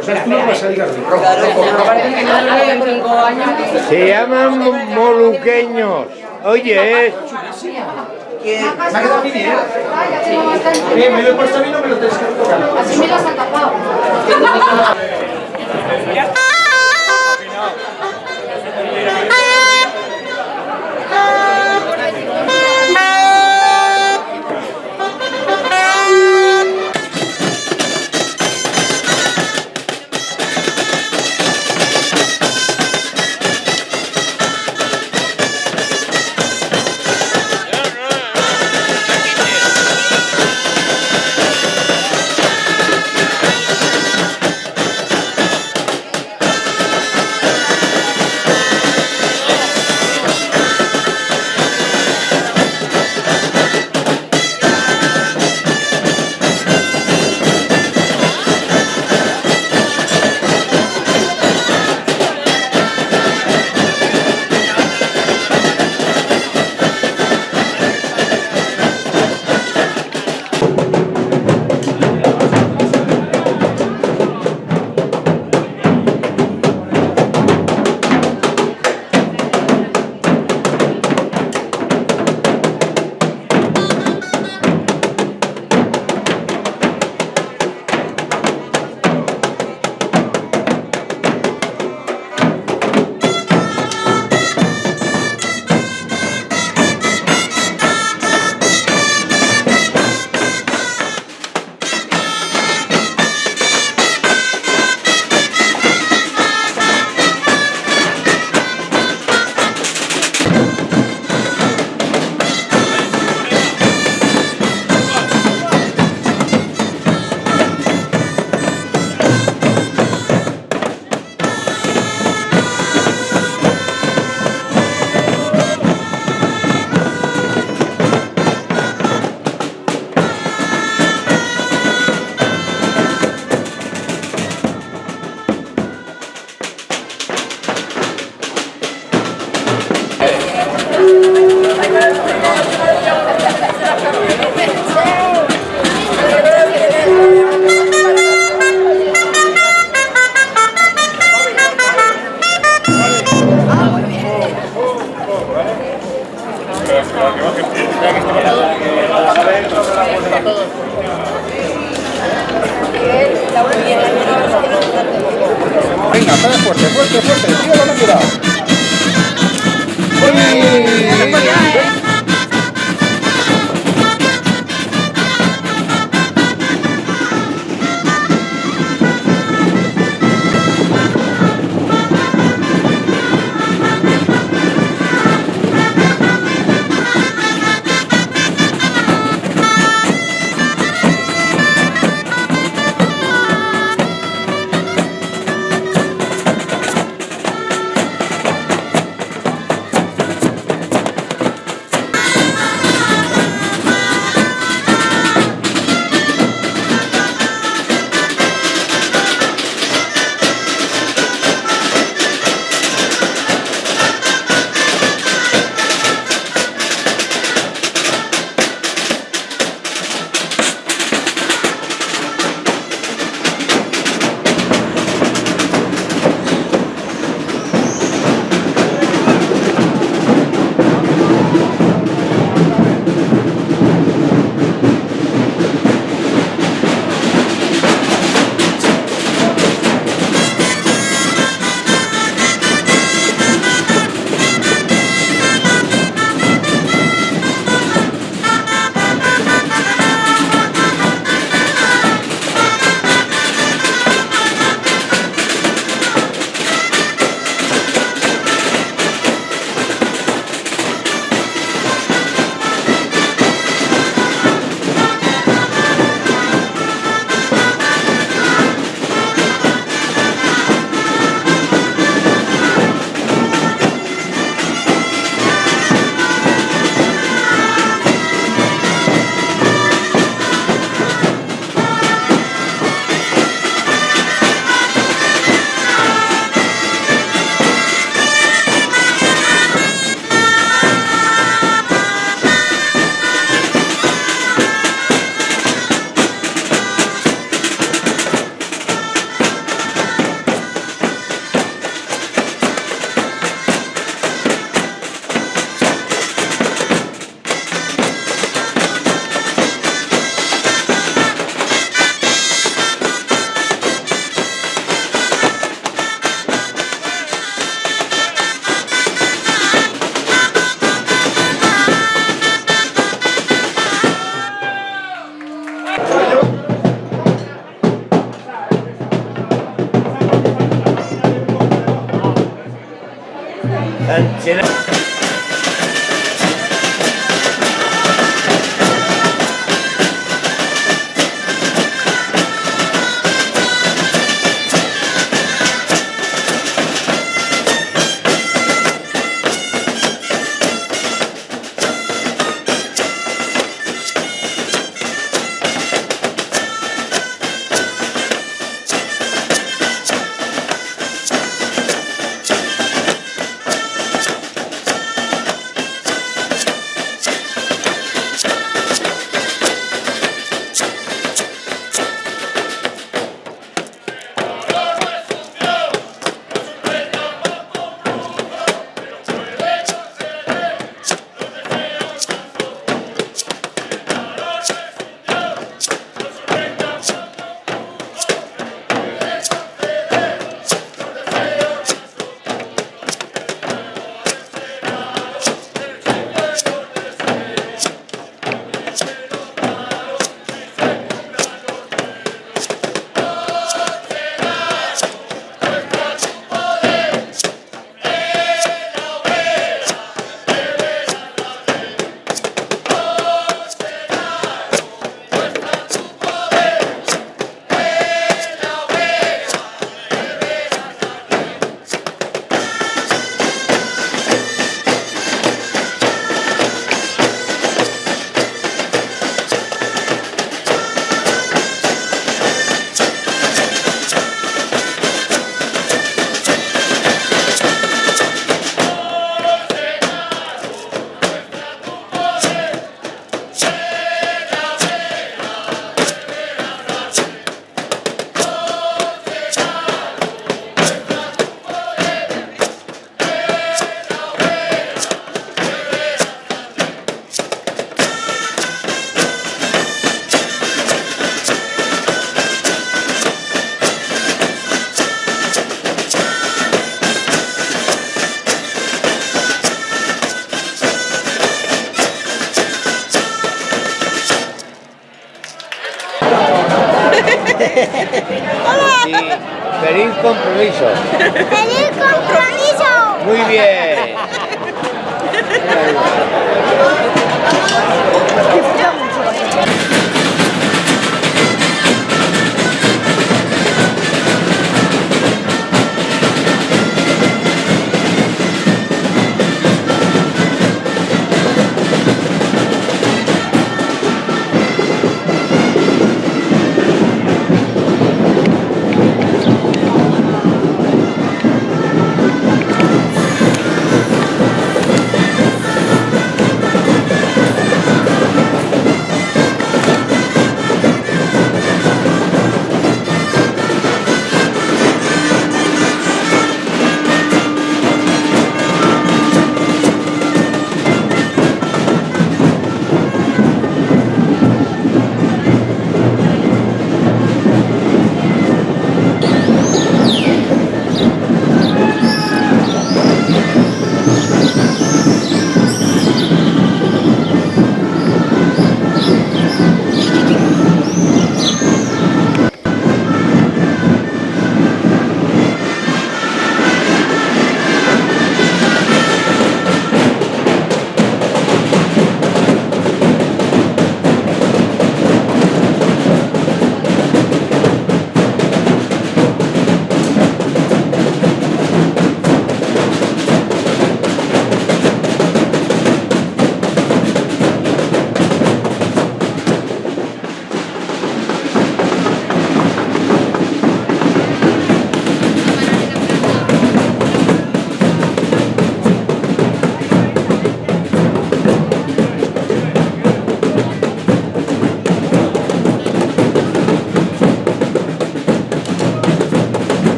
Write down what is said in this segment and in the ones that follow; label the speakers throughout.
Speaker 1: O sea, tú no vas a salir rojo.
Speaker 2: Se llaman moluqueños. Oye, es...
Speaker 1: Me ha quedado bien, ¿eh? Bien, me lo he puesto a mí, no me lo tenéis que tocar.
Speaker 3: Así me las ha tapado.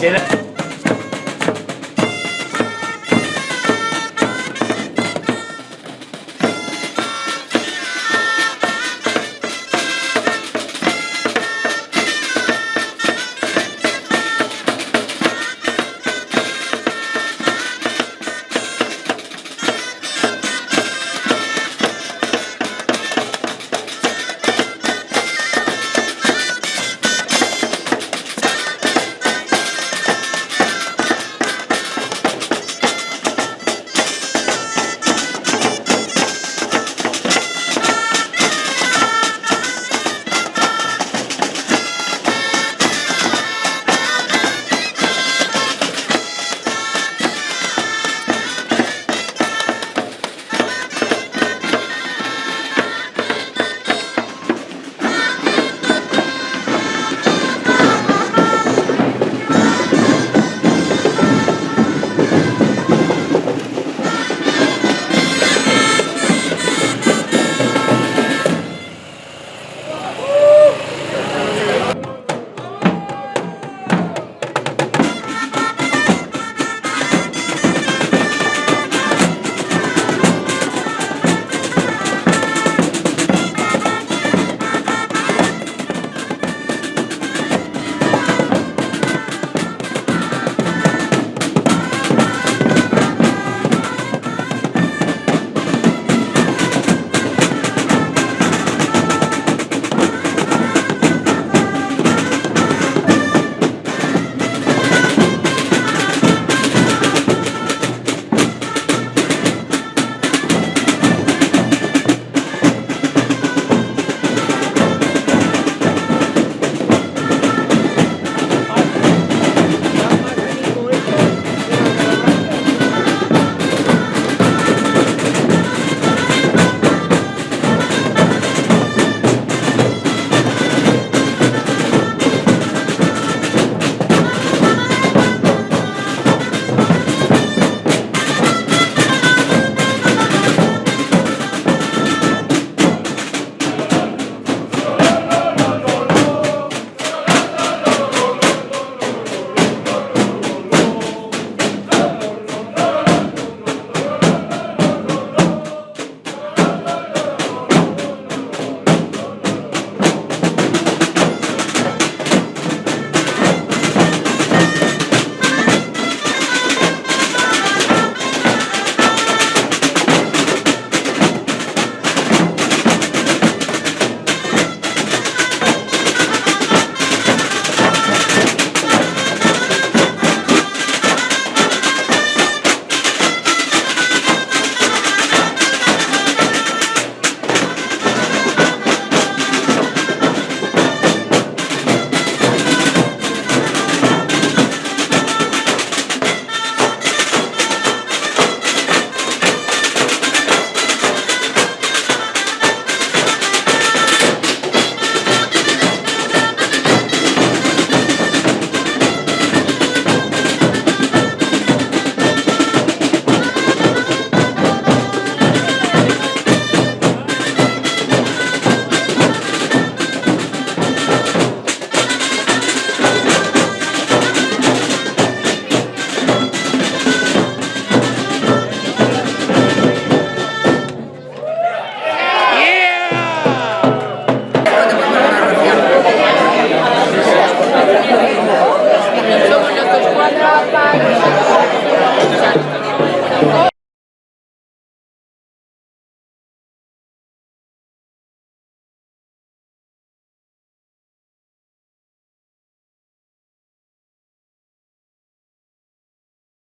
Speaker 2: 谢谢。